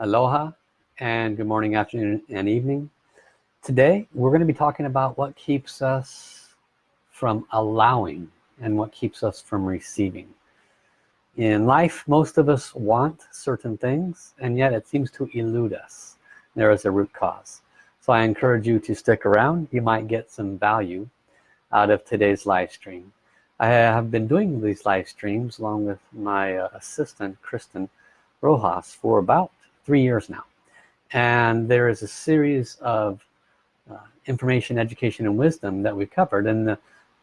Aloha and good morning, afternoon, and evening. Today, we're going to be talking about what keeps us from allowing and what keeps us from receiving. In life, most of us want certain things, and yet it seems to elude us. There is a root cause. So I encourage you to stick around. You might get some value out of today's live stream. I have been doing these live streams along with my uh, assistant, Kristen Rojas, for about three years now. And there is a series of uh, information, education, and wisdom that we've covered. And the,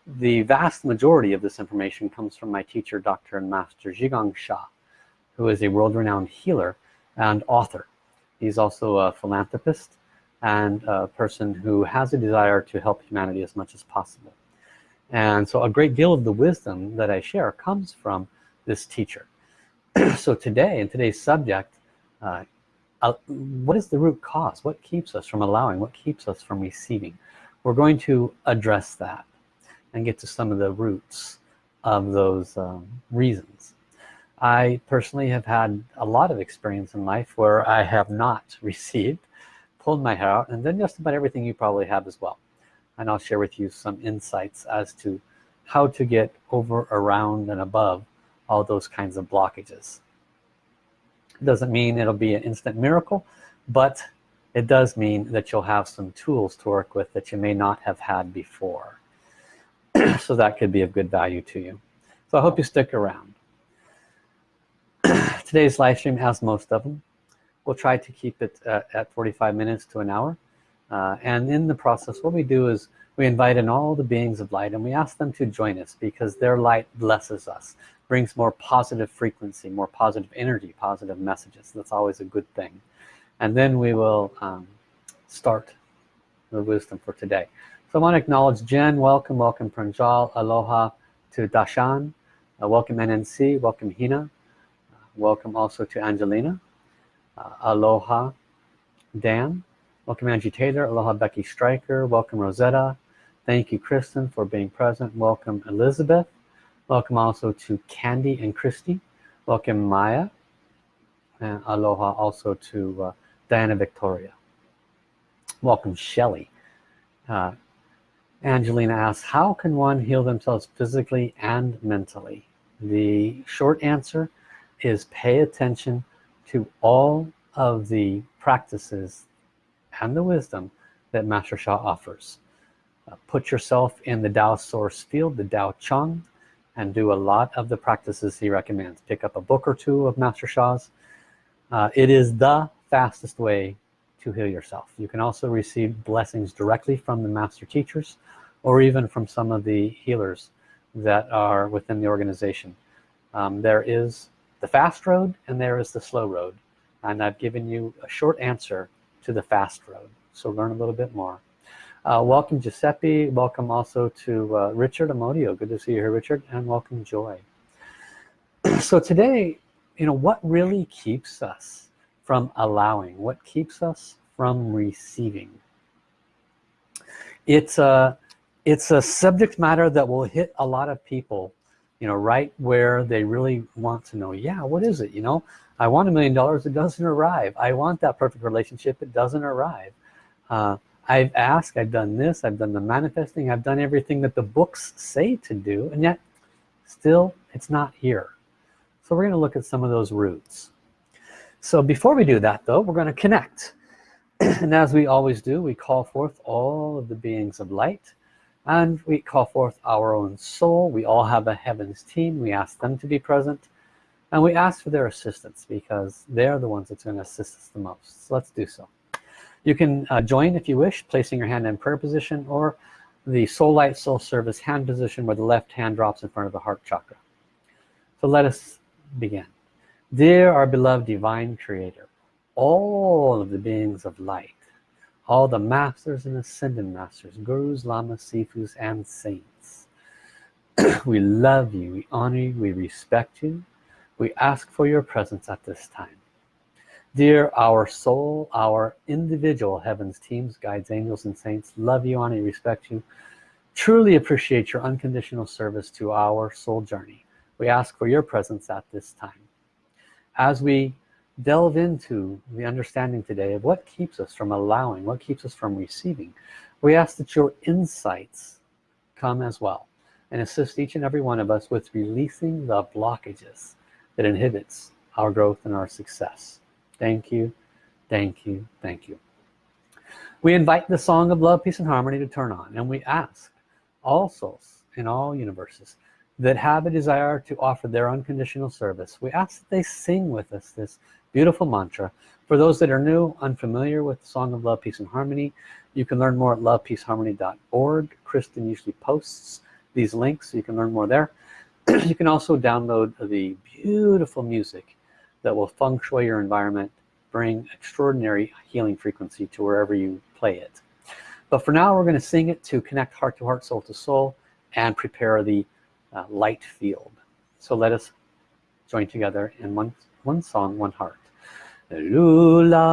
the vast majority of this information comes from my teacher, Dr. and Master Zhigang Sha, who is a world-renowned healer and author. He's also a philanthropist and a person who has a desire to help humanity as much as possible. And so a great deal of the wisdom that I share comes from this teacher. so today, in today's subject, uh, uh, what is the root cause? What keeps us from allowing? What keeps us from receiving? We're going to address that and get to some of the roots of those um, reasons. I personally have had a lot of experience in life where I have not received, pulled my hair out, and then just about everything you probably have as well. And I'll share with you some insights as to how to get over, around, and above all those kinds of blockages doesn't mean it'll be an instant miracle but it does mean that you'll have some tools to work with that you may not have had before. So that could be of good value to you. So I hope you stick around. Today's live stream has most of them. We'll try to keep it uh, at 45 minutes to an hour. Uh, and in the process what we do is we invite in all the beings of light and we ask them to join us because their light blesses us brings more positive frequency more positive energy positive messages. That's always a good thing. And then we will um, start the wisdom for today. So I want to acknowledge Jen. Welcome welcome Pranjal. Aloha to Dashan. Uh, welcome NNC welcome Hina. Uh, welcome also to Angelina. Uh, aloha Dan. Welcome Angie Taylor. Aloha Becky Stryker. Welcome Rosetta. Thank you Kristen for being present. Welcome Elizabeth Welcome also to Candy and Christy. Welcome Maya. And aloha also to uh, Diana Victoria. Welcome Shelly. Uh, Angelina asks, how can one heal themselves physically and mentally? The short answer is pay attention to all of the practices and the wisdom that Master Sha offers. Uh, put yourself in the Tao source field, the Tao Chang, and do a lot of the practices he recommends. Pick up a book or two of Master Sha's uh, it is the fastest way to heal yourself. You can also receive blessings directly from the master teachers or even from some of the healers that are within the organization. Um, there is the fast road and there is the slow road. And I've given you a short answer to the fast road. So learn a little bit more uh, welcome Giuseppe. Welcome also to uh, Richard Amodio. Good to see you here Richard and welcome Joy. So today you know what really keeps us from allowing? What keeps us from receiving? It's a it's a subject matter that will hit a lot of people you know right where they really want to know yeah what is it? You know I want a million dollars it doesn't arrive. I want that perfect relationship it doesn't arrive. Uh, I've asked I've done this I've done the manifesting I've done everything that the books say to do and yet still it's not here. So we're going to look at some of those roots. So before we do that though we're going to connect. And as we always do we call forth all of the beings of light and we call forth our own soul. We all have a heavens team. We ask them to be present and we ask for their assistance because they're the ones that's going to assist us the most. So let's do so you can uh, join if you wish, placing your hand in prayer position or the soul light soul service hand position where the left hand drops in front of the heart chakra. So let us begin. Dear our beloved divine creator, all of the beings of light, all the masters and ascended masters, gurus, lamas, sifus, and saints. we love you, we honor you, we respect you. We ask for your presence at this time. Dear our soul, our individual heavens teams, guides, angels, and saints, love you, honor you, respect you. Truly appreciate your unconditional service to our soul journey. We ask for your presence at this time. As we delve into the understanding today of what keeps us from allowing what keeps us from receiving we ask that your insights come as well and assist each and every one of us with releasing the blockages that inhibits our growth and our success thank you. Thank you. Thank you. We invite the song of love peace and harmony to turn on and we ask all souls in all universes that have a desire to offer their unconditional service we ask that they sing with us this beautiful mantra. For those that are new unfamiliar with the song of love peace and harmony you can learn more at lovepeaceharmony.org Kristen usually posts these links so you can learn more there. You can also download the beautiful music that will feng shui your environment bring extraordinary healing frequency to wherever you play it. But for now we're going to sing it to connect heart to heart soul to soul and prepare the uh, light field. So let us join together in one one song one heart. Lula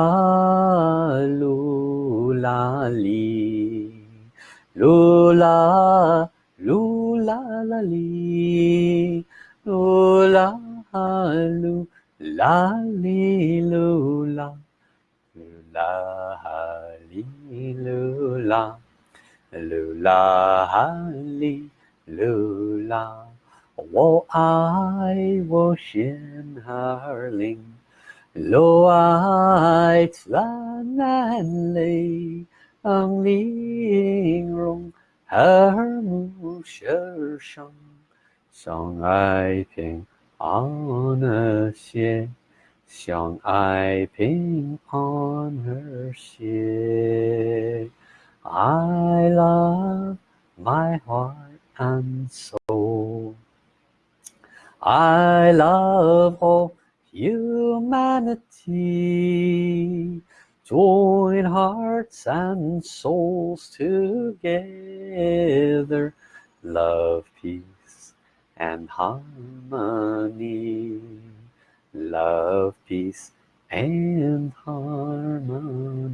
lula li. Lula lula la li. Lula lula 啦哩噜啦噜啦哈哩噜啦噜啦哈哩噜啦我爱我心儿里我爱蓝蓝的天空和那些梦想想来听 an er xie xiang ai bình an er xie I love my heart and soul. I love all humanity. Join hearts and souls together. Love peace and harmony. Love peace and harmony.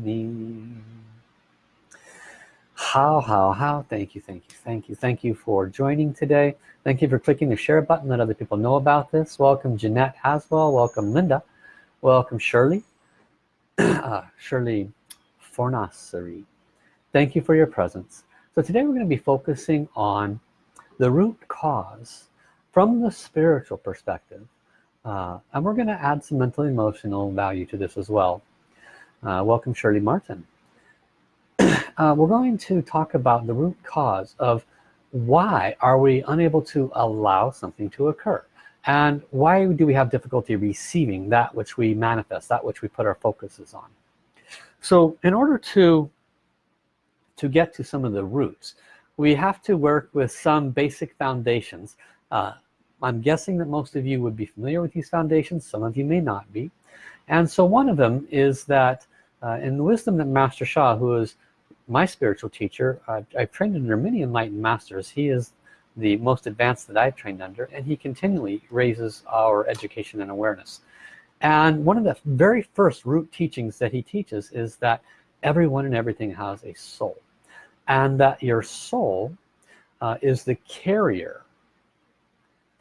How how how? Thank you thank you thank you thank you for joining today. Thank you for clicking the share button let other people know about this. Welcome Jeanette Haswell. Welcome Linda. Welcome Shirley. Uh, Shirley Fornassery. Thank you for your presence. So today we're going to be focusing on the root cause from the spiritual perspective uh, and we're going to add some mental emotional value to this as well. Uh, welcome Shirley Martin. Uh, we're going to talk about the root cause of why are we unable to allow something to occur? And why do we have difficulty receiving that which we manifest that which we put our focuses on? So in order to to get to some of the roots we have to work with some basic foundations uh, I'm guessing that most of you would be familiar with these foundations some of you may not be. And so one of them is that uh, in the wisdom that Master Sha who is my spiritual teacher uh, I've trained under many enlightened masters. He is the most advanced that I've trained under and he continually raises our education and awareness. And one of the very first root teachings that he teaches is that everyone and everything has a soul and that your soul uh, is the carrier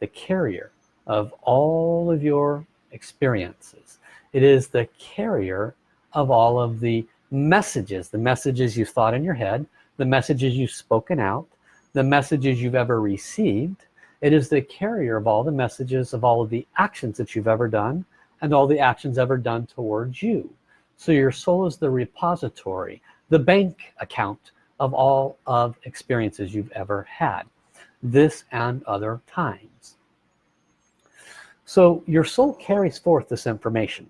the carrier of all of your experiences. It is the carrier of all of the messages the messages you thought in your head the messages you've spoken out the messages you've ever received. It is the carrier of all the messages of all of the actions that you've ever done and all the actions ever done towards you. So your soul is the repository the bank account of all of experiences you've ever had this and other times so your soul carries forth this information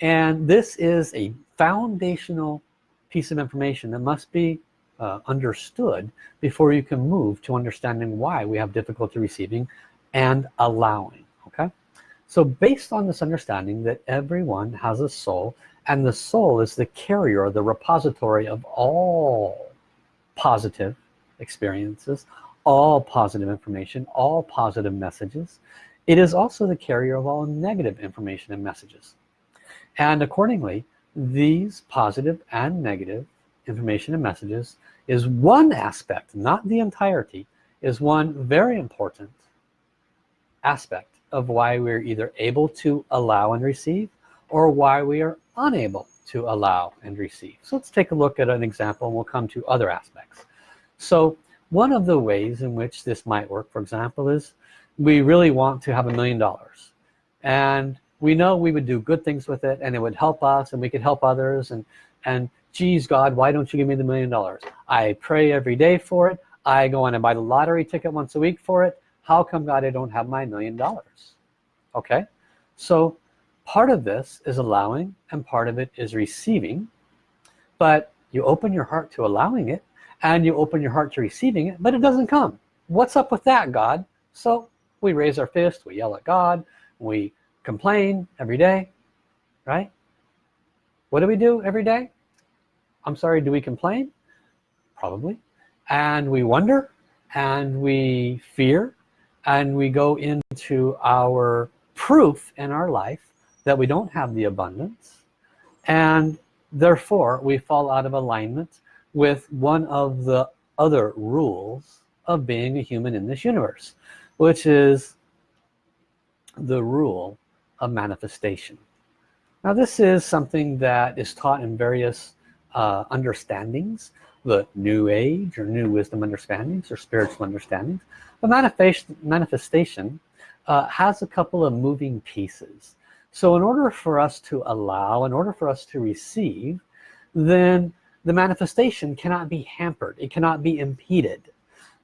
and this is a foundational piece of information that must be uh, understood before you can move to understanding why we have difficulty receiving and allowing okay? So based on this understanding that everyone has a soul and the soul is the carrier the repository of all positive experiences all positive information all positive messages. It is also the carrier of all negative information and messages. And accordingly these positive and negative information and messages is one aspect not the entirety is one very important aspect of why we're either able to allow and receive or why we are unable to allow and receive. So let's take a look at an example and we'll come to other aspects. So one of the ways in which this might work for example is we really want to have a million dollars. And we know we would do good things with it and it would help us and we could help others and and geez God why don't you give me the million dollars? I pray every day for it. I go on and buy the lottery ticket once a week for it. How come God I don't have my million dollars? Okay? So part of this is allowing and part of it is receiving but you open your heart to allowing it and you open your heart to receiving it but it doesn't come. What's up with that God? So we raise our fist we yell at God we complain every day right? What do we do every day? I'm sorry do we complain? Probably. And we wonder and we fear and we go into our proof in our life that we don't have the abundance and therefore we fall out of alignment with one of the other rules of being a human in this universe which is the rule of manifestation. Now this is something that is taught in various uh, understandings the new age or new wisdom understandings or spiritual understandings. But manifestation manifestation uh, has a couple of moving pieces. So in order for us to allow in order for us to receive then the manifestation cannot be hampered. It cannot be impeded.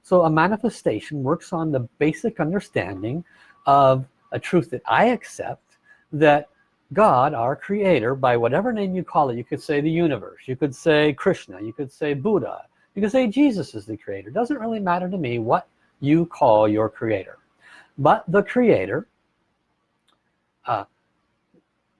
So a manifestation works on the basic understanding of a truth that I accept that God our creator by whatever name you call it you could say the universe you could say Krishna you could say Buddha you could say Jesus is the creator. Doesn't really matter to me what you call your creator. But the creator uh,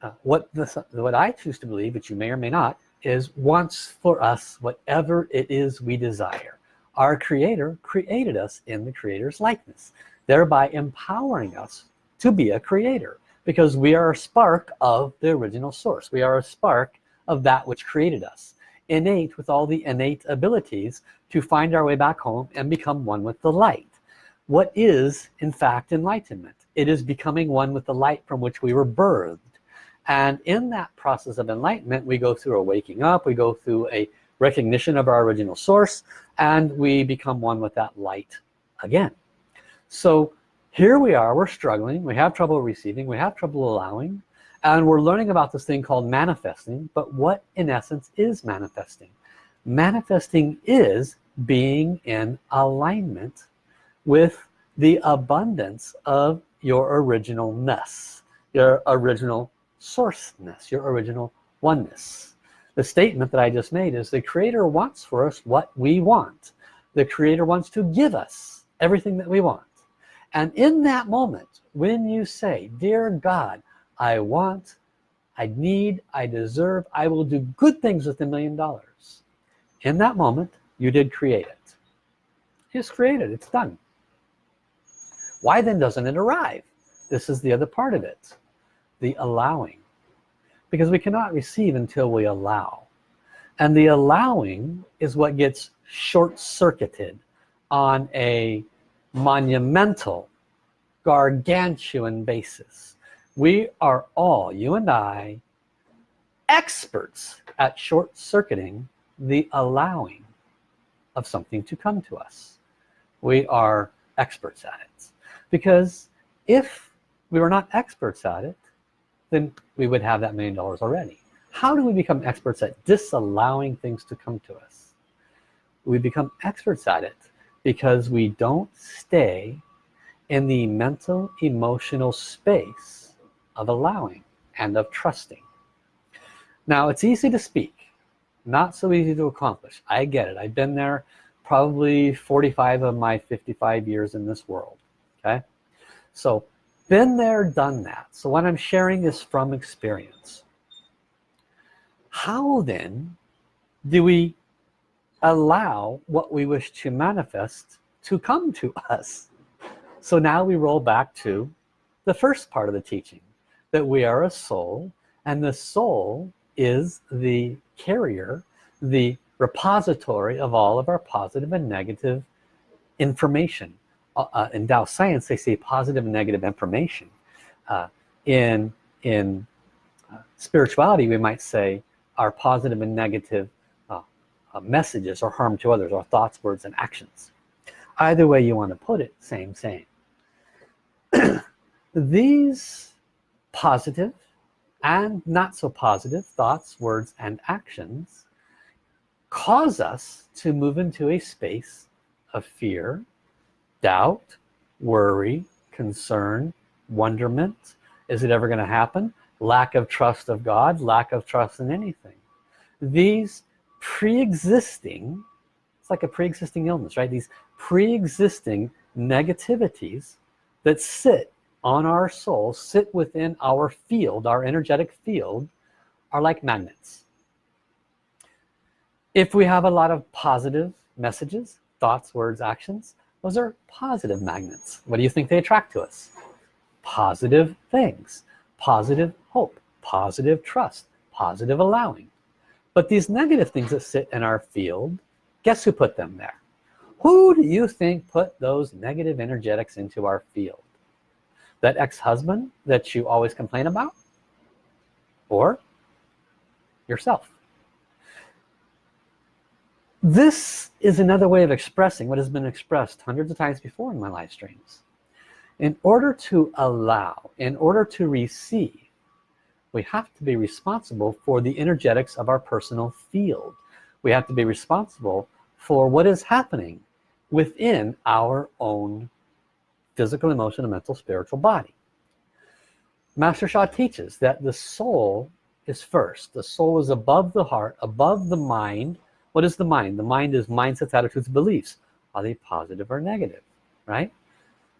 uh, what this what I choose to believe but you may or may not is wants for us whatever it is we desire. Our creator created us in the creator's likeness thereby empowering us to be a creator because we are a spark of the original source. We are a spark of that which created us innate with all the innate abilities to find our way back home and become one with the light. What is in fact enlightenment? It is becoming one with the light from which we were birthed and in that process of enlightenment we go through a waking up we go through a recognition of our original source and we become one with that light again. So here we are we're struggling we have trouble receiving we have trouble allowing and we're learning about this thing called manifesting but what in essence is manifesting? Manifesting is being in alignment with the abundance of your originalness your original sourceness your original oneness. The statement that I just made is the creator wants for us what we want. The creator wants to give us everything that we want. And in that moment when you say dear God I want I need I deserve I will do good things with a million dollars in that moment you did create it. It's created. It's done. Why then doesn't it arrive? This is the other part of it the allowing. Because we cannot receive until we allow. And the allowing is what gets short-circuited on a monumental gargantuan basis. We are all you and I experts at short-circuiting the allowing of something to come to us. We are experts at it. Because if we were not experts at it then we would have that million dollars already. How do we become experts at disallowing things to come to us? We become experts at it because we don't stay in the mental emotional space of allowing and of trusting. Now it's easy to speak not so easy to accomplish. I get it. I've been there probably 45 of my 55 years in this world okay? So been there done that. So what I'm sharing is from experience. How then do we allow what we wish to manifest to come to us? So now we roll back to the first part of the teaching that we are a soul and the soul is the carrier the repository of all of our positive and negative information uh, uh in Tao science they say positive and negative information. Uh, in in uh, spirituality we might say are positive and negative uh, messages or harm to others or thoughts words and actions. Either way you want to put it same same. These positive and not so positive thoughts words and actions cause us to move into a space of fear doubt worry concern wonderment. Is it ever going to happen? Lack of trust of God lack of trust in anything. These pre-existing it's like a pre-existing illness right? These pre-existing negativities that sit on our soul sit within our field our energetic field are like magnets. If we have a lot of positive messages thoughts words actions those are positive magnets. What do you think they attract to us? Positive things. Positive hope. Positive trust. Positive allowing. But these negative things that sit in our field guess who put them there? Who do you think put those negative energetics into our field? That ex-husband that you always complain about? Or yourself this is another way of expressing what has been expressed hundreds of times before in my live streams. In order to allow in order to receive we have to be responsible for the energetics of our personal field. We have to be responsible for what is happening within our own physical emotional mental spiritual body. Master Sha teaches that the soul is first. The soul is above the heart above the mind what is the mind? The mind is mindsets attitudes beliefs. Are they positive or negative right?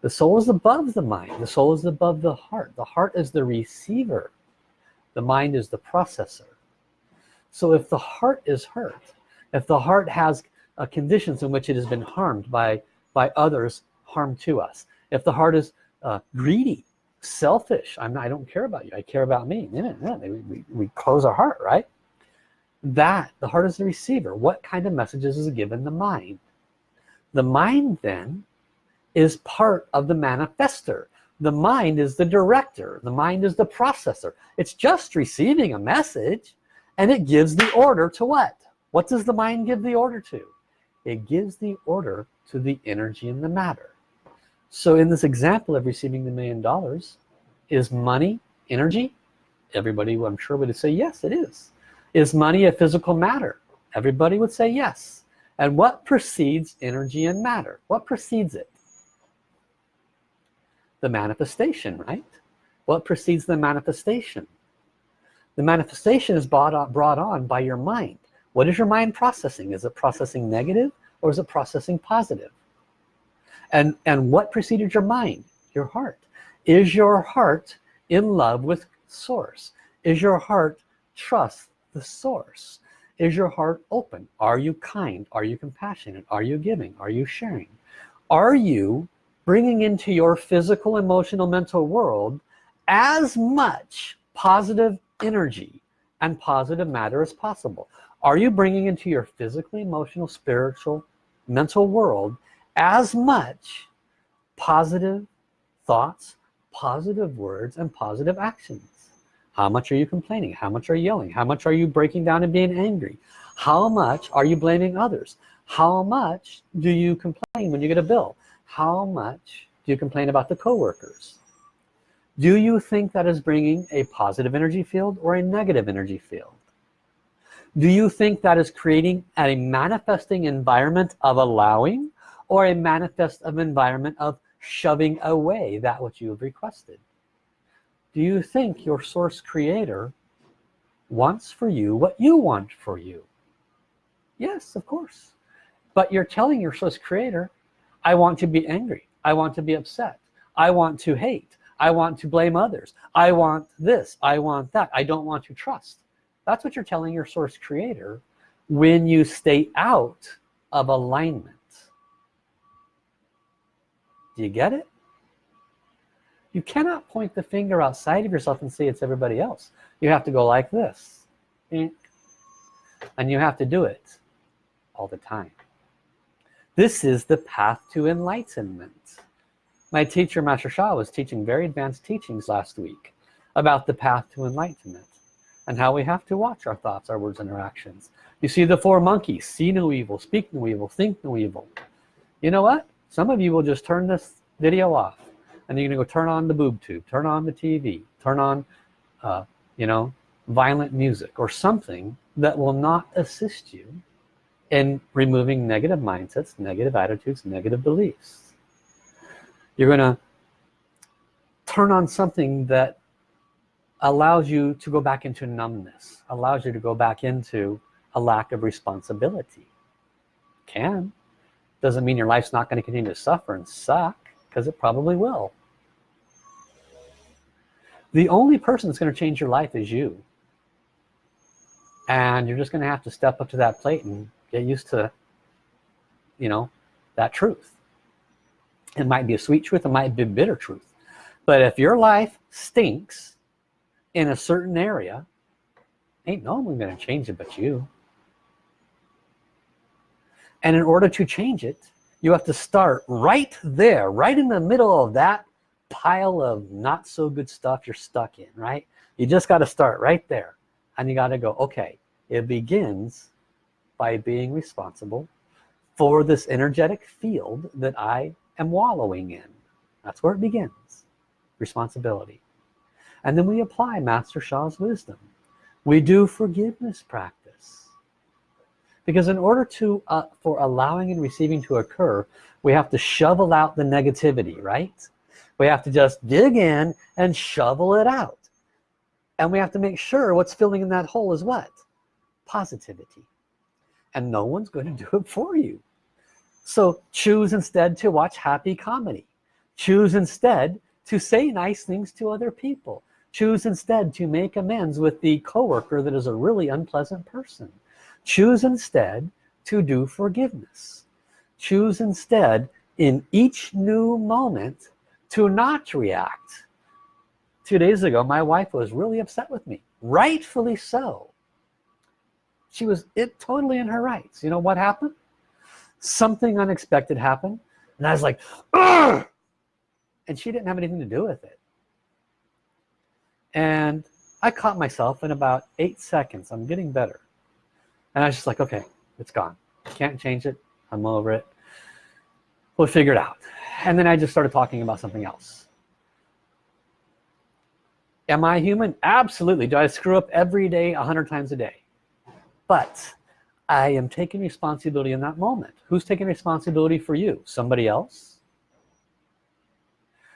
The soul is above the mind. The soul is above the heart. The heart is the receiver. The mind is the processor. So if the heart is hurt if the heart has uh, conditions in which it has been harmed by by others harm to us. If the heart is uh, greedy selfish I'm I don't care about you. I care about me. Yeah, we, we close our heart right that the heart is the receiver. What kind of messages is given? The mind. The mind then is part of the manifester. The mind is the director. The mind is the processor. It's just receiving a message and it gives the order to what? What does the mind give the order to? It gives the order to the energy in the matter. So in this example of receiving the million dollars is money energy? Everybody I'm sure would say yes it is is money a physical matter? Everybody would say yes. And what precedes energy and matter? What precedes it? The manifestation right? What precedes the manifestation? The manifestation is brought on, brought on by your mind. What is your mind processing? Is it processing negative or is it processing positive? And and what preceded your mind? Your heart. Is your heart in love with source? Is your heart trust the source. Is your heart open? Are you kind? Are you compassionate? Are you giving? Are you sharing? Are you bringing into your physical emotional mental world as much positive energy and positive matter as possible? Are you bringing into your physical emotional spiritual mental world as much positive thoughts positive words and positive actions how much are you complaining? How much are you yelling? How much are you breaking down and being angry? How much are you blaming others? How much do you complain when you get a bill? How much do you complain about the co-workers? Do you think that is bringing a positive energy field or a negative energy field? Do you think that is creating a manifesting environment of allowing or a manifest of environment of shoving away that which you have requested do you think your source creator wants for you what you want for you? Yes of course. But you're telling your source creator I want to be angry. I want to be upset. I want to hate. I want to blame others. I want this. I want that. I don't want to trust. That's what you're telling your source creator when you stay out of alignment. Do you get it you cannot point the finger outside of yourself and say it's everybody else. You have to go like this. And you have to do it all the time. This is the path to enlightenment. My teacher Master Sha was teaching very advanced teachings last week about the path to enlightenment and how we have to watch our thoughts our words and our actions. You see the four monkeys see no evil speak no evil think no evil. You know what? Some of you will just turn this video off and you're gonna go turn on the boob tube turn on the TV turn on uh, you know violent music or something that will not assist you in removing negative mindsets negative attitudes negative beliefs. You're gonna turn on something that allows you to go back into numbness allows you to go back into a lack of responsibility. Can. Doesn't mean your life's not going to continue to suffer and suck because it probably will the only person that's going to change your life is you. And you're just going to have to step up to that plate and get used to you know that truth. It might be a sweet truth it might be a bitter truth. But if your life stinks in a certain area ain't no one gonna change it but you. And in order to change it you have to start right there right in the middle of that pile of not so good stuff you're stuck in right? You just got to start right there and you got to go okay it begins by being responsible for this energetic field that I am wallowing in. That's where it begins responsibility. And then we apply Master Sha's wisdom. We do forgiveness practice. Because in order to uh, for allowing and receiving to occur we have to shovel out the negativity right we have to just dig in and shovel it out. And we have to make sure what's filling in that hole is what? Positivity. And no one's going to do it for you. So choose instead to watch happy comedy. Choose instead to say nice things to other people. Choose instead to make amends with the coworker that is a really unpleasant person. Choose instead to do forgiveness. Choose instead in each new moment to not react. Two days ago my wife was really upset with me rightfully so. She was it totally in her rights. You know what happened? Something unexpected happened and I was like Ugh! and she didn't have anything to do with it. And I caught myself in about eight seconds. I'm getting better. And I was just like okay it's gone. Can't change it. I'm over it. We'll figure it out and then I just started talking about something else. Am I human? Absolutely. Do I screw up every day a hundred times a day? But I am taking responsibility in that moment. Who's taking responsibility for you? Somebody else?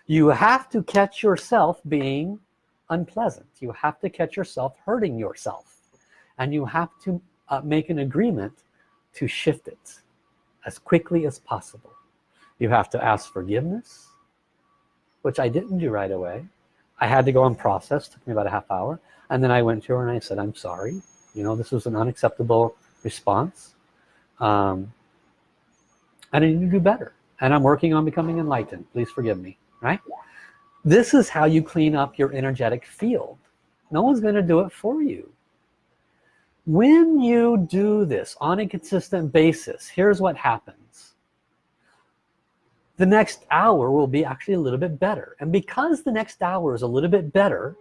You have to catch yourself being unpleasant. You have to catch yourself hurting yourself. And you have to uh, make an agreement to shift it as quickly as possible you have to ask forgiveness which I didn't do right away. I had to go and process took me about a half hour and then I went to her and I said I'm sorry. You know this was an unacceptable response. Um, and I need to do better and I'm working on becoming enlightened. Please forgive me right? This is how you clean up your energetic field. No one's going to do it for you. When you do this on a consistent basis here's what happens the next hour will be actually a little bit better. And because the next hour is a little bit better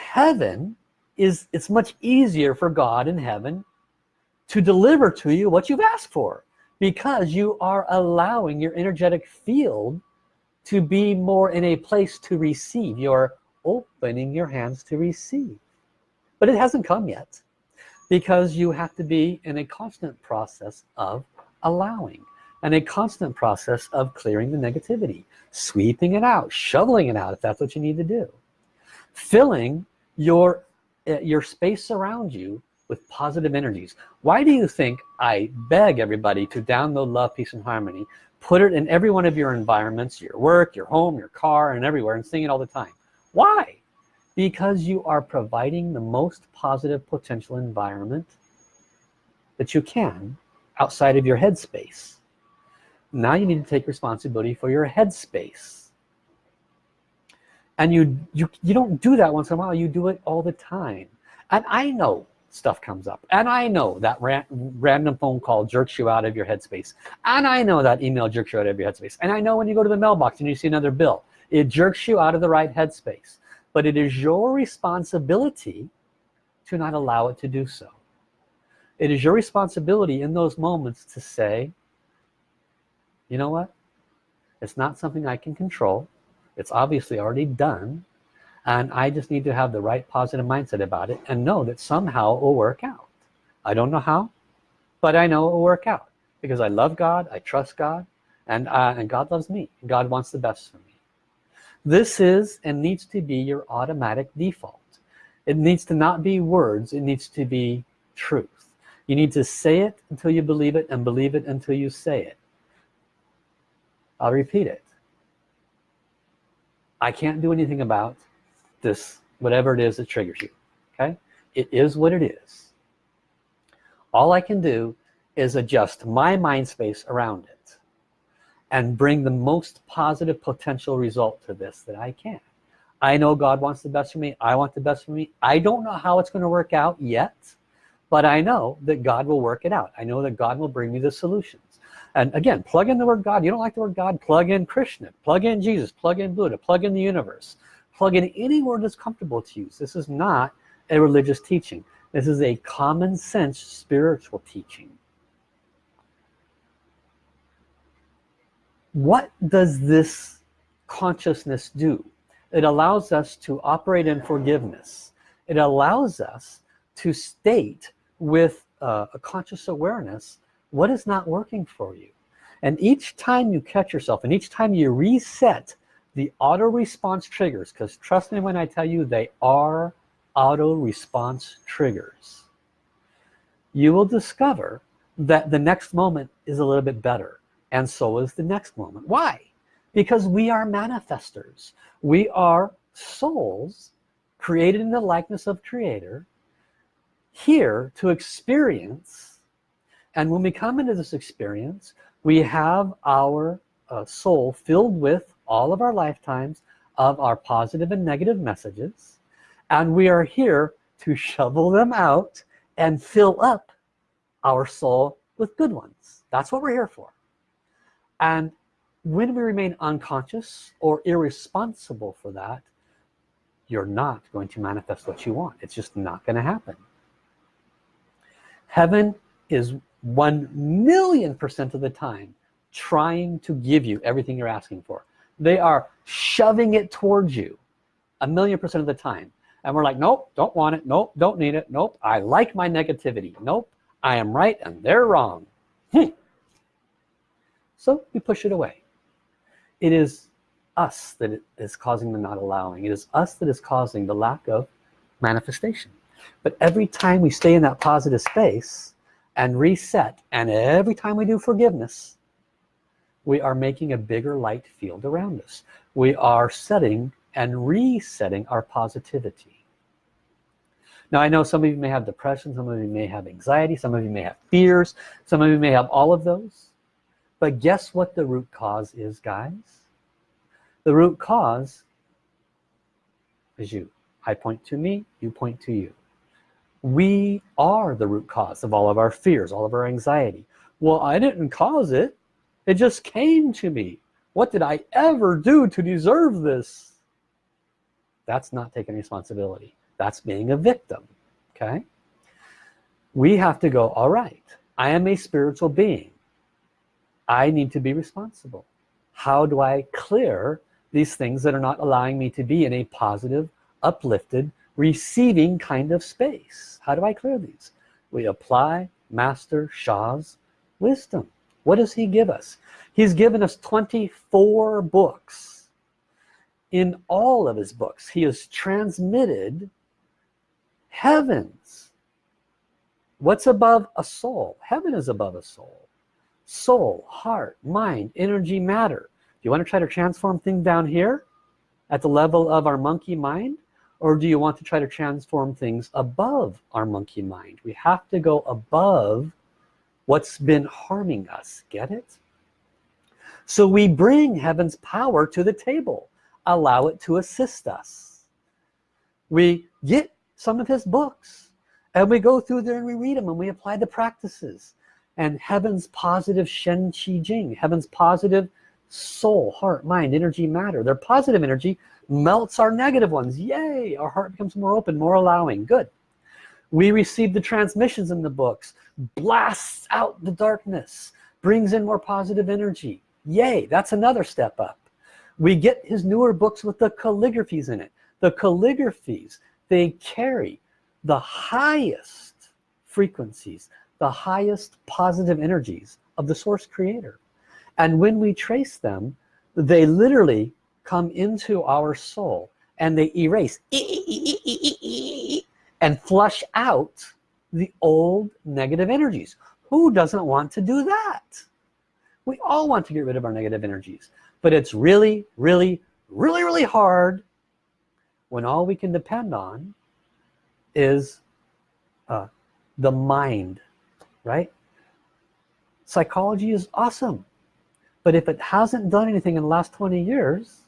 heaven is it's much easier for God in heaven to deliver to you what you've asked for because you are allowing your energetic field to be more in a place to receive. You're opening your hands to receive. But it hasn't come yet because you have to be in a constant process of allowing and a constant process of clearing the negativity sweeping it out shoveling it out if that's what you need to do. Filling your uh, your space around you with positive energies. Why do you think I beg everybody to download love peace and harmony put it in every one of your environments your work your home your car and everywhere and sing it all the time? Why? Because you are providing the most positive potential environment that you can outside of your headspace now you need to take responsibility for your headspace. And you you you don't do that once in a while you do it all the time. And I know stuff comes up. And I know that ran, random phone call jerks you out of your headspace. And I know that email jerks you out of your headspace. And I know when you go to the mailbox and you see another bill it jerks you out of the right headspace. But it is your responsibility to not allow it to do so. It is your responsibility in those moments to say you know what? It's not something I can control. It's obviously already done and I just need to have the right positive mindset about it and know that somehow it will work out. I don't know how but I know it will work out because I love God I trust God and, uh, and God loves me. God wants the best for me. This is and needs to be your automatic default. It needs to not be words. It needs to be truth. You need to say it until you believe it and believe it until you say it I'll repeat it. I can't do anything about this whatever it is that triggers you okay? It is what it is. All I can do is adjust my mind space around it and bring the most positive potential result to this that I can. I know God wants the best for me. I want the best for me. I don't know how it's going to work out yet but I know that God will work it out. I know that God will bring me the solutions. And again plug in the word God. You don't like the word God? Plug in Krishna. Plug in Jesus. Plug in Buddha. Plug in the universe. Plug in any word that's comfortable to use this is not a religious teaching. This is a common sense spiritual teaching. What does this consciousness do? It allows us to operate in forgiveness. It allows us to state with uh, a conscious awareness what is not working for you? And each time you catch yourself and each time you reset the auto response triggers because trust me when I tell you they are auto response triggers you will discover that the next moment is a little bit better and so is the next moment. Why? Because we are manifestors. We are souls created in the likeness of creator here to experience. And when we come into this experience we have our uh, soul filled with all of our lifetimes of our positive and negative messages. And we are here to shovel them out and fill up our soul with good ones. That's what we're here for. And when we remain unconscious or irresponsible for that you're not going to manifest what you want. It's just not going to happen heaven is one million percent of the time trying to give you everything you're asking for. They are shoving it towards you a million percent of the time. And we're like nope don't want it. Nope don't need it. Nope I like my negativity. Nope I am right and they're wrong. Hmm. so we push it away. It is us that is causing the not allowing. It is us that is causing the lack of manifestation but every time we stay in that positive space and reset and every time we do forgiveness we are making a bigger light field around us. We are setting and resetting our positivity. Now I know some of you may have depression some of you may have anxiety some of you may have fears some of you may have all of those. But guess what the root cause is guys? The root cause is you. I point to me you point to you we are the root cause of all of our fears all of our anxiety. Well I didn't cause it. It just came to me. What did I ever do to deserve this? That's not taking responsibility. That's being a victim okay? We have to go all right I am a spiritual being. I need to be responsible. How do I clear these things that are not allowing me to be in a positive uplifted receiving kind of space. How do I clear these? We apply master Sha's wisdom. What does he give us? He's given us 24 books. In all of his books he has transmitted heavens. What's above a soul? Heaven is above a soul. Soul heart mind energy matter. Do you want to try to transform things down here at the level of our monkey mind or do you want to try to transform things above our monkey mind? We have to go above what's been harming us. Get it? So we bring heaven's power to the table. Allow it to assist us. We get some of his books and we go through there and we read them and we apply the practices. And heaven's positive Shen Qi Jing heaven's positive soul heart mind energy matter they're positive energy melts our negative ones. Yay! Our heart becomes more open more allowing. Good. We receive the transmissions in the books blasts out the darkness brings in more positive energy. Yay! That's another step up. We get his newer books with the calligraphies in it. The calligraphies they carry the highest frequencies the highest positive energies of the source creator. And when we trace them they literally come into our soul and they erase and flush out the old negative energies. Who doesn't want to do that? We all want to get rid of our negative energies but it's really really really really hard when all we can depend on is uh, the mind right? Psychology is awesome but if it hasn't done anything in the last 20 years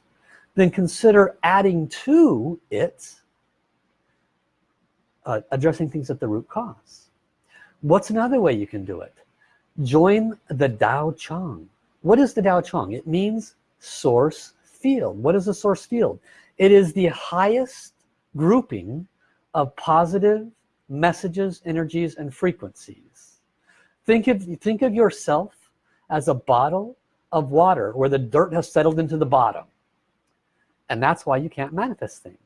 then consider adding to it uh, addressing things at the root cause. What's another way you can do it? Join the Dao Chang what is the Dao Chang it means source field. What is a source field? It is the highest grouping of positive messages energies and frequencies. Think of think of yourself as a bottle of water where the dirt has settled into the bottom and that's why you can't manifest things.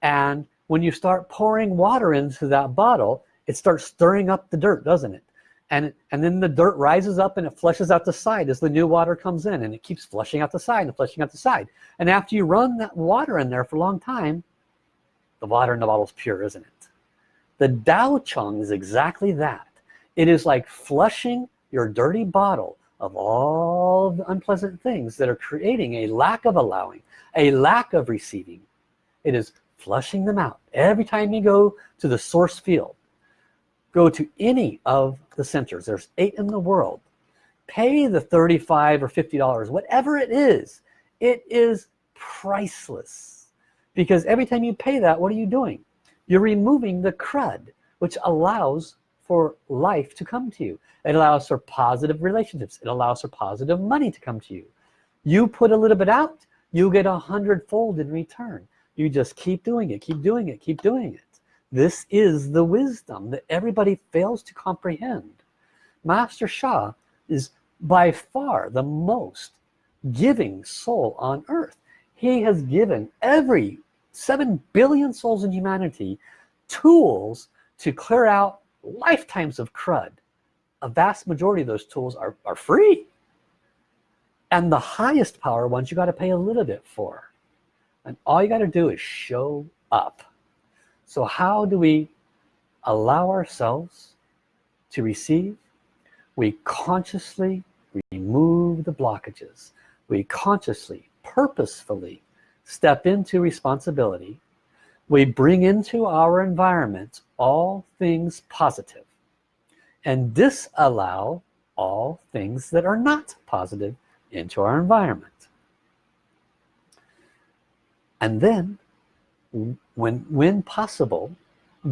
And when you start pouring water into that bottle it starts stirring up the dirt doesn't it? And and then the dirt rises up and it flushes out the side as the new water comes in and it keeps flushing out the side and flushing out the side. And after you run that water in there for a long time the water in the bottle is pure isn't it? The Tao Chang is exactly that. It is like flushing your dirty bottle of all the unpleasant things that are creating a lack of allowing a lack of receiving. It is flushing them out. Every time you go to the source field go to any of the centers there's eight in the world pay the 35 or 50 dollars whatever it is it is priceless. Because every time you pay that what are you doing? You're removing the crud which allows for life to come to you. It allows for positive relationships. It allows for positive money to come to you. You put a little bit out you get a hundredfold in return. You just keep doing it keep doing it keep doing it. This is the wisdom that everybody fails to comprehend. Master Sha is by far the most giving soul on earth. He has given every 7 billion souls in humanity tools to clear out lifetimes of crud a vast majority of those tools are, are free. And the highest power ones you got to pay a little bit for. And all you got to do is show up. So how do we allow ourselves to receive? We consciously remove the blockages. We consciously purposefully step into responsibility we bring into our environment all things positive and disallow all things that are not positive into our environment. And then when when possible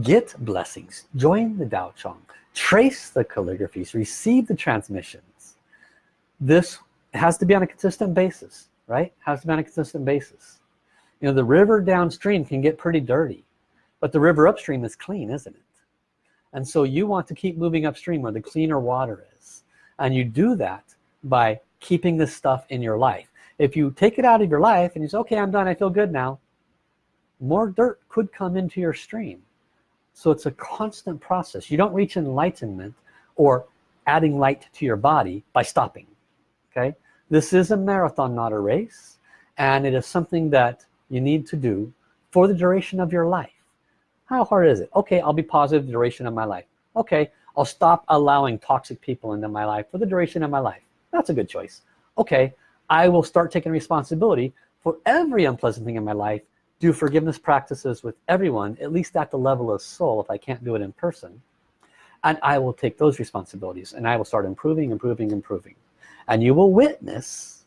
get blessings join the Tao Chang trace the calligraphies receive the transmissions. This has to be on a consistent basis right? Has to be on a consistent basis you know the river downstream can get pretty dirty but the river upstream is clean isn't it? And so you want to keep moving upstream where the cleaner water is. And you do that by keeping this stuff in your life. If you take it out of your life and you say okay I'm done. I feel good now more dirt could come into your stream. So it's a constant process. You don't reach enlightenment or adding light to your body by stopping okay? This is a marathon not a race and it is something that you need to do for the duration of your life. How hard is it? Okay I'll be positive the duration of my life. Okay I'll stop allowing toxic people into my life for the duration of my life. That's a good choice. Okay I will start taking responsibility for every unpleasant thing in my life do forgiveness practices with everyone at least at the level of soul if I can't do it in person and I will take those responsibilities and I will start improving improving improving. And you will witness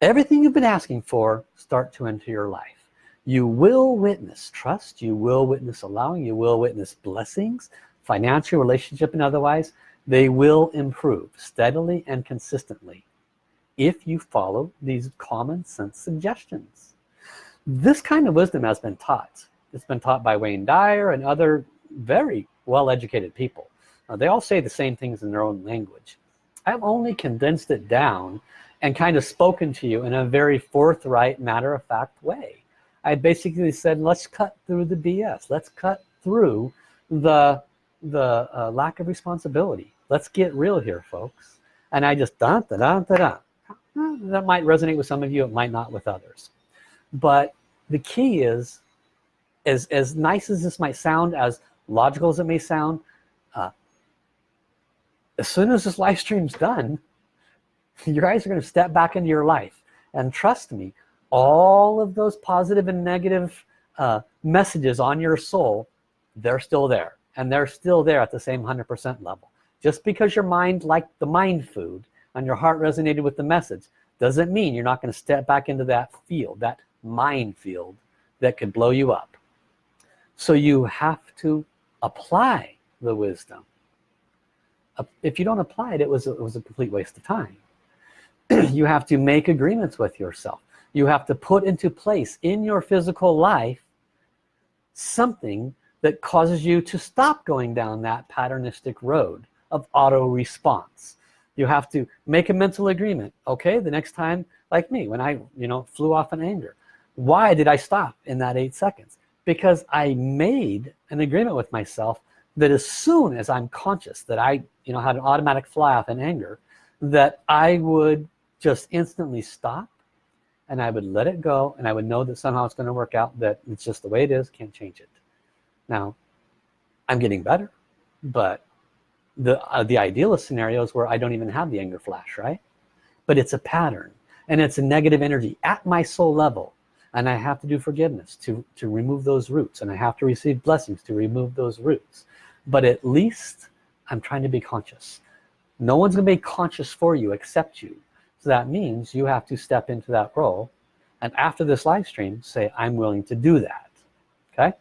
everything you've been asking for start to enter your life. You will witness trust. You will witness allowing. You will witness blessings financial relationship and otherwise. They will improve steadily and consistently if you follow these common sense suggestions. This kind of wisdom has been taught. It's been taught by Wayne Dyer and other very well-educated people. They all say the same things in their own language. I've only condensed it down and kind of spoken to you in a very forthright matter-of-fact way. I basically said let's cut through the BS let's cut through the the uh, lack of responsibility. Let's get real here folks. And I just da da da da that might resonate with some of you it might not with others. But the key is as as nice as this might sound as logical as it may sound uh, as soon as this live stream's done you guys are going to step back into your life. And trust me all of those positive and negative uh, messages on your soul they're still there. And they're still there at the same 100% level. Just because your mind liked the mind food and your heart resonated with the message doesn't mean you're not going to step back into that field that minefield that could blow you up. So you have to apply the wisdom. If you don't apply it it was it was a complete waste of time you have to make agreements with yourself. You have to put into place in your physical life something that causes you to stop going down that patternistic road of auto response you have to make a mental agreement. Okay the next time like me when I you know flew off in anger why did I stop in that eight seconds? Because I made an agreement with myself that as soon as I'm conscious that I you know had an automatic fly off in anger that I would just instantly stop and I would let it go and I would know that somehow it's going to work out that it's just the way it is can't change it. Now I'm getting better but the uh, the idealist scenarios where I don't even have the anger flash right? But it's a pattern and it's a negative energy at my soul level and I have to do forgiveness to to remove those roots and I have to receive blessings to remove those roots. But at least I'm trying to be conscious. No one's gonna be conscious for you except you that means you have to step into that role and after this live stream say I'm willing to do that okay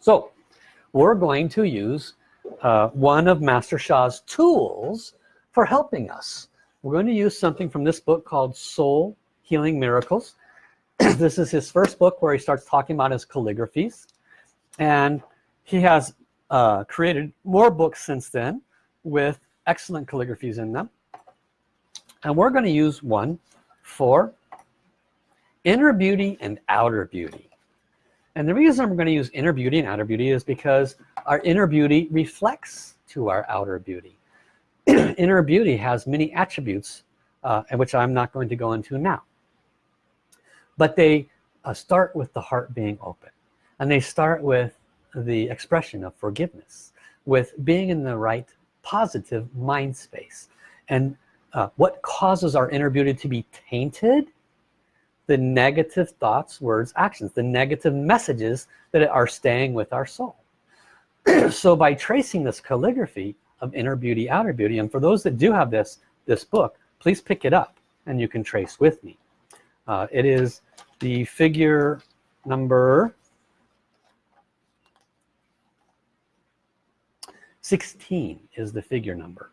so we're going to use uh, one of Master Sha's tools for helping us. We're going to use something from this book called Soul Healing Miracles. this is his first book where he starts talking about his calligraphies. And he has uh, created more books since then with excellent calligraphies in them. And we're going to use one for inner beauty and outer beauty. And the reason we're going to use inner beauty and outer beauty is because our inner beauty reflects to our outer beauty. inner beauty has many attributes, uh, which I'm not going to go into now. But they uh, start with the heart being open. And they start with the expression of forgiveness, with being in the right positive mind space. And uh, what causes our inner beauty to be tainted? The negative thoughts words actions the negative messages that are staying with our soul. So by tracing this calligraphy of inner beauty outer beauty and for those that do have this this book please pick it up and you can trace with me. Uh, it is the figure number 16 is the figure number.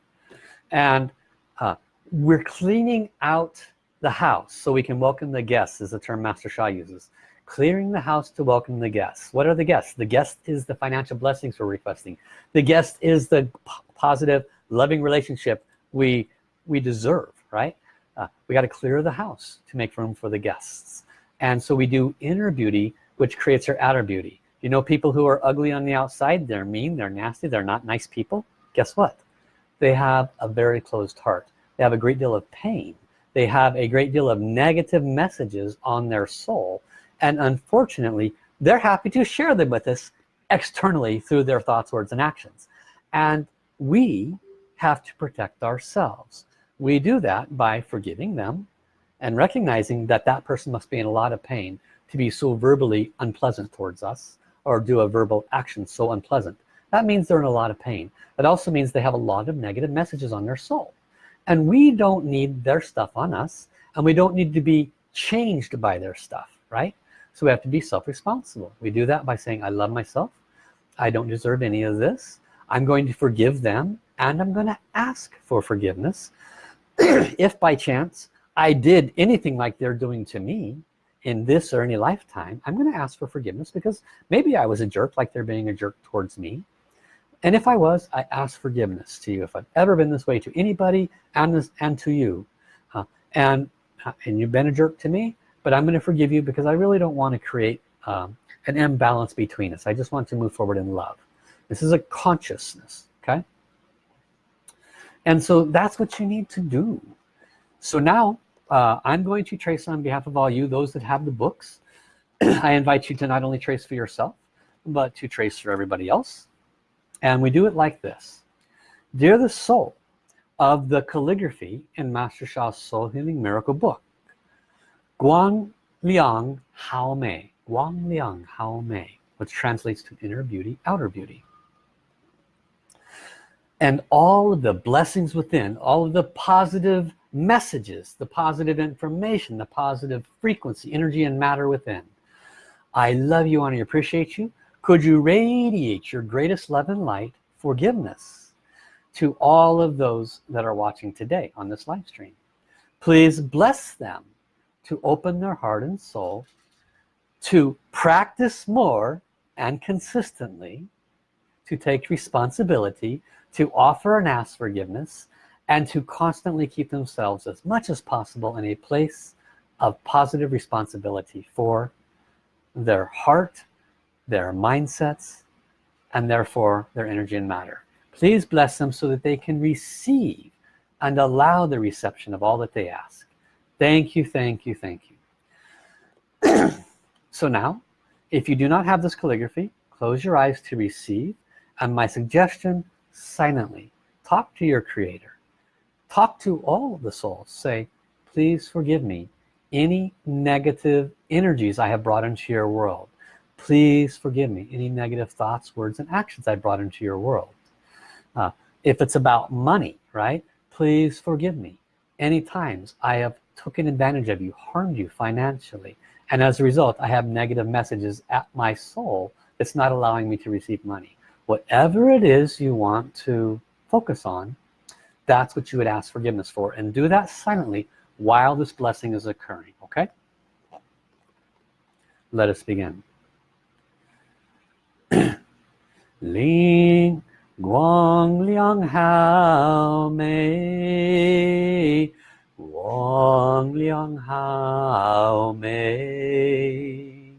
And uh, we're cleaning out the house so we can welcome the guests is the term Master Sha uses. Clearing the house to welcome the guests. What are the guests? The guest is the financial blessings we're requesting. The guest is the positive loving relationship we we deserve right? Uh, we got to clear the house to make room for the guests. And so we do inner beauty which creates our outer beauty. You know people who are ugly on the outside they're mean they're nasty they're not nice people? Guess what? They have a very closed heart they have a great deal of pain. They have a great deal of negative messages on their soul. And unfortunately they're happy to share them with us externally through their thoughts words and actions. And we have to protect ourselves. We do that by forgiving them and recognizing that that person must be in a lot of pain to be so verbally unpleasant towards us or do a verbal action so unpleasant. That means they're in a lot of pain. It also means they have a lot of negative messages on their soul and we don't need their stuff on us and we don't need to be changed by their stuff right? So we have to be self-responsible. We do that by saying I love myself. I don't deserve any of this. I'm going to forgive them and I'm going to ask for forgiveness. If by chance I did anything like they're doing to me in this or any lifetime I'm gonna ask for forgiveness because maybe I was a jerk like they're being a jerk towards me and if I was I ask forgiveness to you. If I've ever been this way to anybody and this and to you. Uh, and uh, and you've been a jerk to me but I'm gonna forgive you because I really don't want to create um, an imbalance between us. I just want to move forward in love. This is a consciousness okay? And so that's what you need to do. So now uh, I'm going to trace on behalf of all you those that have the books. I invite you to not only trace for yourself but to trace for everybody else and we do it like this. Dear the soul of the calligraphy in Master Sha's soul healing miracle book. Guang Liang Hao Mei. Guang Liang Hao Mei which translates to inner beauty outer beauty. And all of the blessings within all of the positive messages the positive information the positive frequency energy and matter within. I love you and I appreciate you could you radiate your greatest love and light forgiveness to all of those that are watching today on this live stream? Please bless them to open their heart and soul to practice more and consistently to take responsibility to offer and ask forgiveness and to constantly keep themselves as much as possible in a place of positive responsibility for their heart their mindsets and therefore their energy and matter. Please bless them so that they can receive and allow the reception of all that they ask. Thank you thank you thank you. So now if you do not have this calligraphy close your eyes to receive and my suggestion silently talk to your creator. Talk to all of the souls. Say please forgive me any negative energies I have brought into your world please forgive me. Any negative thoughts words and actions I brought into your world. Uh, if it's about money right? Please forgive me. Any times I have taken advantage of you harmed you financially and as a result I have negative messages at my soul that's not allowing me to receive money. Whatever it is you want to focus on that's what you would ask forgiveness for and do that silently while this blessing is occurring okay? Let us begin 灵光亮好美，光亮好美，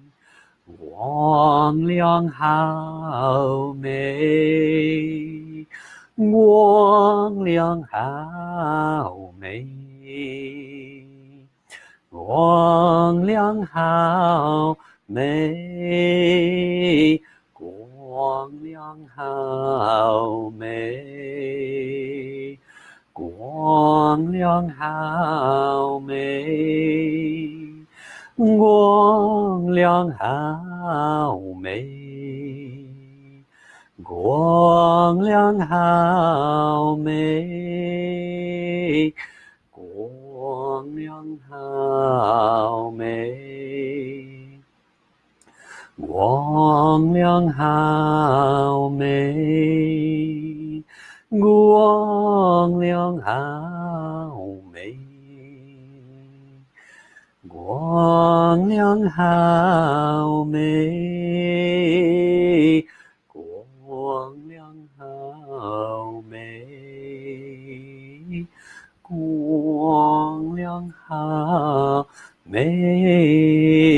光亮好美，光亮好美，光亮好美。光亮好美，光亮好美，光亮好美，光亮好美，光亮好美。光亮好美，光亮好美，光亮好美，光亮好美，光亮好美。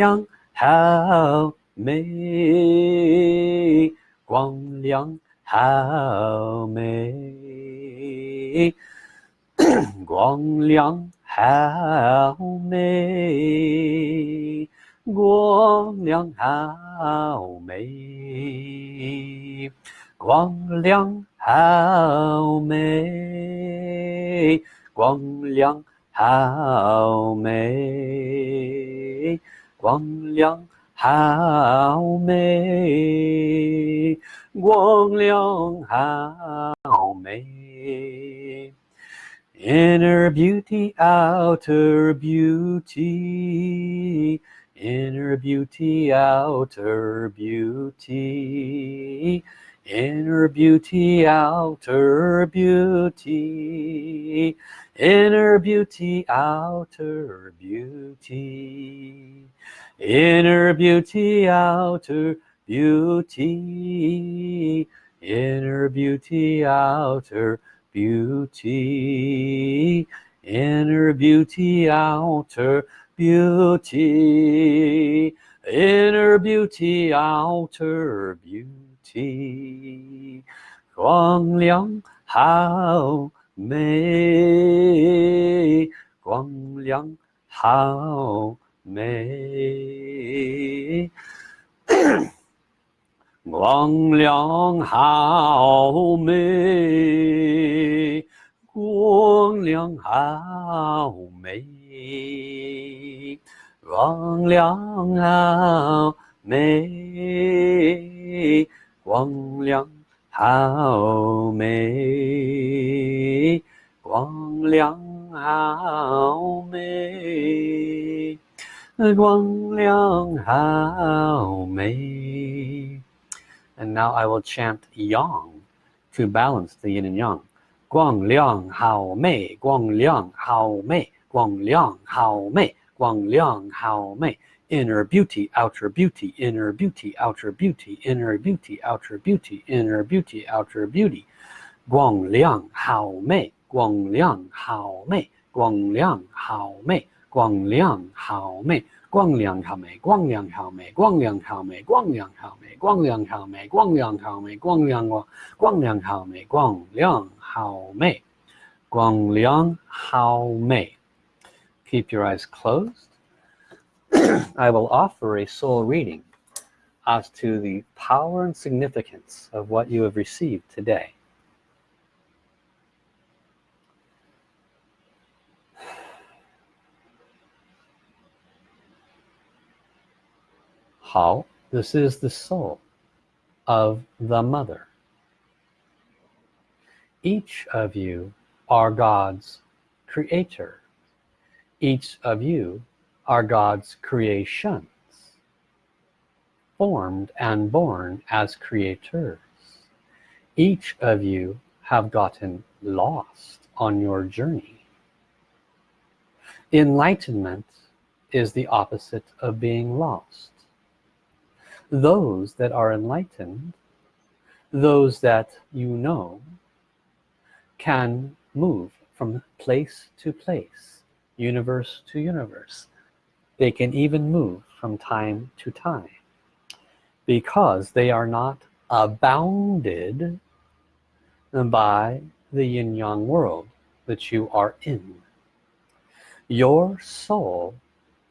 亮好美，光亮好美，光亮好美，光亮好美，光亮。好美，光亮好美，光亮好美，光亮好美。Inner beauty, outer beauty, inner beauty, outer beauty. inner beauty outer beauty inner beauty outer beauty inner beauty outer beauty inner beauty outer beauty inner beauty outer beauty inner beauty outer beauty 光亮好美光 亮好美光亮好美光亮好美光亮好美光亮好美。光亮好美光亮好美 and now I will chant yang to balance the yin and yang 光亮好美光亮好美光亮好美光亮好美 inner beauty outer beauty inner beauty outer beauty inner beauty outer beauty inner beauty outer beauty 光亮好美 光亮好美，光亮好美，光亮好美，光亮好美，光亮好美，光亮好美，光亮好美，光亮好美，光亮好美，广亮我，光亮好美，光亮好美，光亮好美。Keep your eyes closed. I will offer a soul reading as to the power and significance of what you have received today. How? This is the soul of the mother. Each of you are God's creator. Each of you are God's creations formed and born as creators each of you have gotten lost on your journey enlightenment is the opposite of being lost those that are enlightened those that you know can move from place to place universe to universe. They can even move from time to time because they are not abounded by the yin-yang world that you are in. Your soul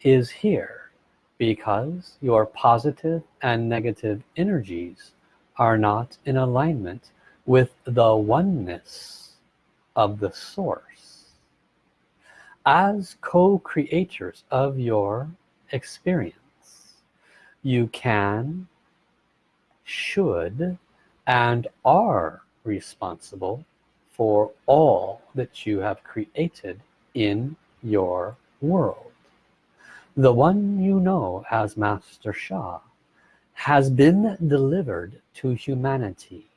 is here because your positive and negative energies are not in alignment with the oneness of the source. As co-creators of your experience you can should and are responsible for all that you have created in your world the one you know as Master Sha has been delivered to humanity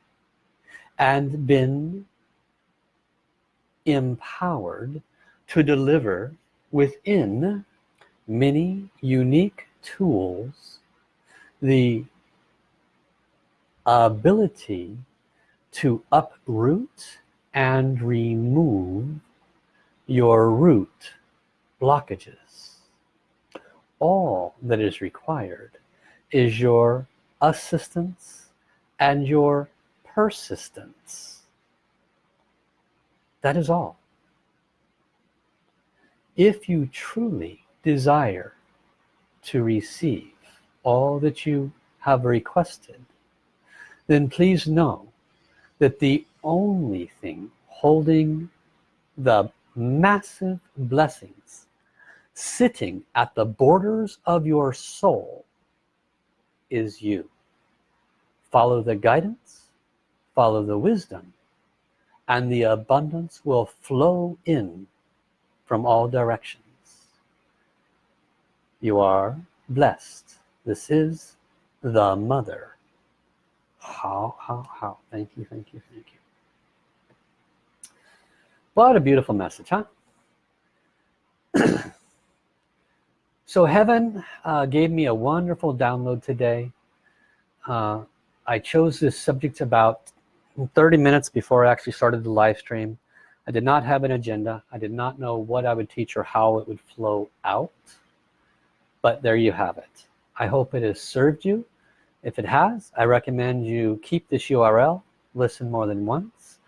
and been empowered to deliver within many unique tools the ability to uproot and remove your root blockages all that is required is your assistance and your persistence. That is all. If you truly desire to receive all that you have requested then please know that the only thing holding the massive blessings sitting at the borders of your soul is you. Follow the guidance follow the wisdom and the abundance will flow in from all directions. You are blessed. This is the mother. How how how. Thank you thank you thank you. What a beautiful message huh so heaven uh, gave me a wonderful download today. Uh, I chose this subject about 30 minutes before I actually started the live stream. I did not have an agenda. I did not know what I would teach or how it would flow out. But there you have it. I hope it has served you. If it has I recommend you keep this URL listen more than once.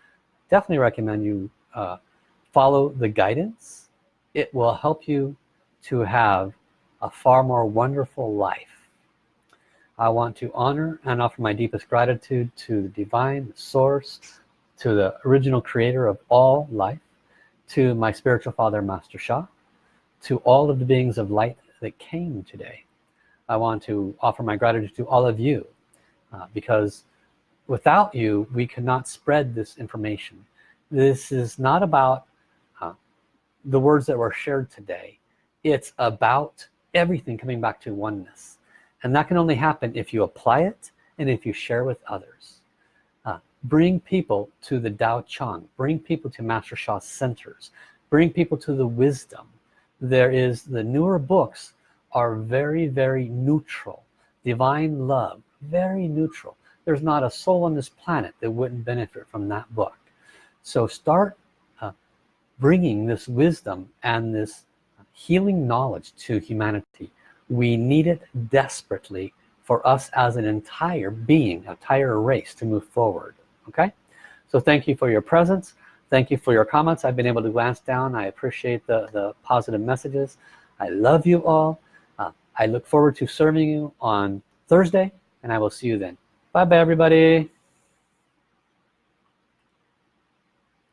Definitely recommend you uh, follow the guidance. It will help you to have a far more wonderful life. I want to honor and offer my deepest gratitude to the divine source to the original creator of all life to my spiritual father master Sha to all of the beings of light that came today. I want to offer my gratitude to all of you uh, because without you we cannot spread this information. This is not about uh, the words that were shared today. It's about everything coming back to oneness. And that can only happen if you apply it and if you share with others. Uh, bring people to the Dao Chang. Bring people to Master Sha's centers. Bring people to the wisdom. There is the newer books are very very neutral. Divine love very neutral. There's not a soul on this planet that wouldn't benefit from that book. So start uh, bringing this wisdom and this healing knowledge to humanity. We need it desperately for us as an entire being entire race to move forward okay? So thank you for your presence. Thank you for your comments. I've been able to glance down. I appreciate the the positive messages. I love you all. Uh, I look forward to serving you on Thursday and I will see you then. Bye bye everybody